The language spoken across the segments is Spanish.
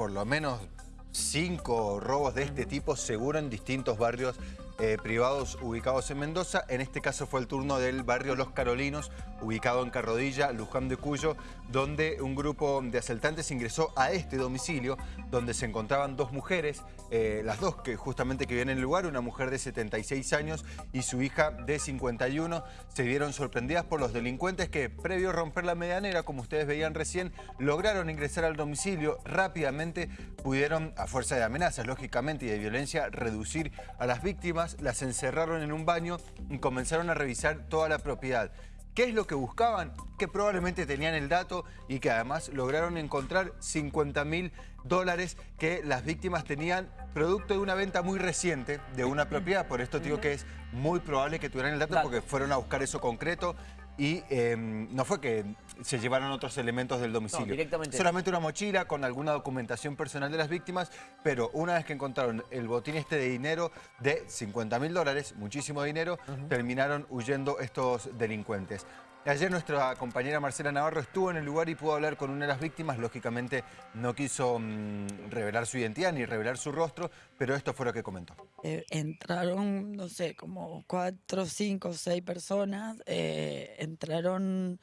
por lo menos cinco robos de este tipo seguro en distintos barrios eh, privados ubicados en Mendoza. En este caso fue el turno del barrio Los Carolinos, ubicado en Carrodilla, Luján de Cuyo, donde un grupo de asaltantes ingresó a este domicilio, donde se encontraban dos mujeres, eh, las dos que justamente que vienen en el lugar, una mujer de 76 años y su hija de 51, se vieron sorprendidas por los delincuentes que, previo a romper la medianera, como ustedes veían recién, lograron ingresar al domicilio, rápidamente pudieron, a fuerza de amenazas, lógicamente, y de violencia, reducir a las víctimas las encerraron en un baño y comenzaron a revisar toda la propiedad. ¿Qué es lo que buscaban? Que probablemente tenían el dato y que además lograron encontrar 50 mil dólares que las víctimas tenían producto de una venta muy reciente de una propiedad. Por esto digo que es muy probable que tuvieran el dato porque fueron a buscar eso concreto y em, no fue que se llevaron otros elementos del domicilio. directamente. Solamente una mochila con alguna documentación personal de las víctimas, pero una vez que encontraron el botín este de dinero de 50 mil dólares, muchísimo dinero, terminaron huyendo estos delincuentes. Ayer nuestra compañera Marcela Navarro estuvo en el lugar y pudo hablar con una de las víctimas. Lógicamente no quiso mm, revelar su identidad ni revelar su rostro, pero esto fue lo que comentó. Eh, entraron, no sé, como cuatro, cinco, seis personas. eh, entraron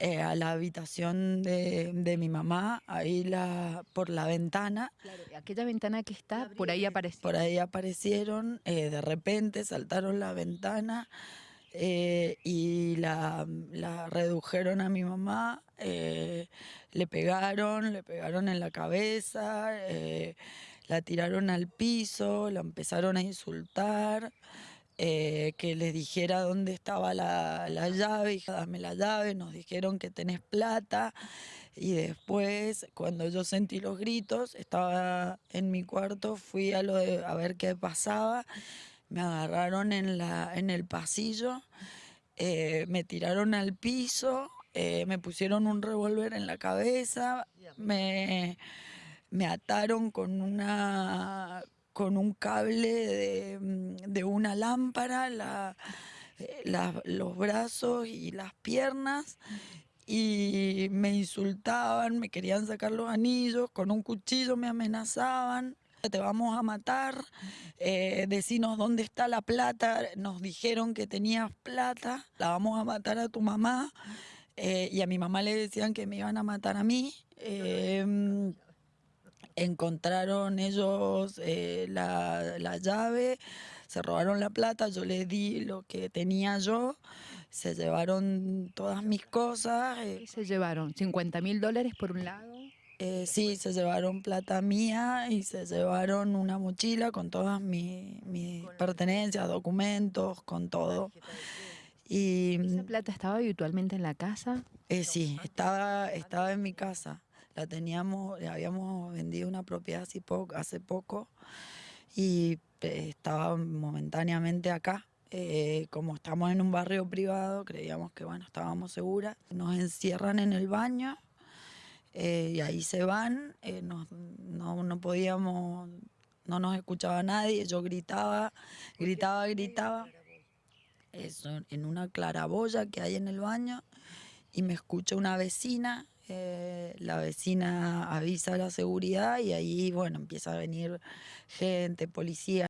eh, a la habitación de, de mi mamá, ahí la, por la ventana. Claro, aquella ventana que está, por ahí apareció. Por ahí aparecieron, eh, de repente saltaron la ventana eh, y la, la redujeron a mi mamá, eh, le pegaron, le pegaron en la cabeza, eh, la tiraron al piso, la empezaron a insultar, que les dijera dónde estaba la, la llave, hija, dame la llave, nos dijeron que tenés plata. Y después, cuando yo sentí los gritos, estaba en mi cuarto, fui a, lo de- a ver qué pasaba, me agarraron en, la, en el pasillo, eh, me tiraron al piso, eh, me pusieron un revólver en la cabeza, me, me ataron con una con un cable de, mm, de una lámpara, eh, los brazos y las piernas, y me insultaban, me querían sacar los anillos, con un cuchillo me amenazaban. Te vamos a matar, eh, decinos dónde está la plata, nos dijeron que tenías plata, la vamos a matar a tu mamá, eh, y a mi mamá le decían que me iban a matar a mí. em, encontraron ellos eh, la, la llave, se robaron la plata, yo les di lo que tenía yo, se llevaron todas mis cosas, eh, ¿Qué se llevaron? ¿50 mil dólares por un lado? Eh, sí, se llevaron plata mía y se llevaron una mochila con todas mi- mis pertenencias, documentos, con todo. Y ¿Esa plata estaba habitualmente en la casa? eh, sí, estaba, estaba en mi casa. La teníamos, habíamos vendido una propiedad hace poco, hace poco y eh, estaba momentáneamente acá. Eh, como estamos en un barrio privado, creíamos que bueno, estábamos seguras. Nos encierran en el baño eh, y ahí se van. eh, nos- no, no podíamos, no nos escuchaba nadie. Yo gritaba, gritaba, gritaba. Eso, en una claraboya que hay en el baño y me escucha una vecina, eh, la vecina avisa a la seguridad y ahí, bueno, empieza a venir gente, policía.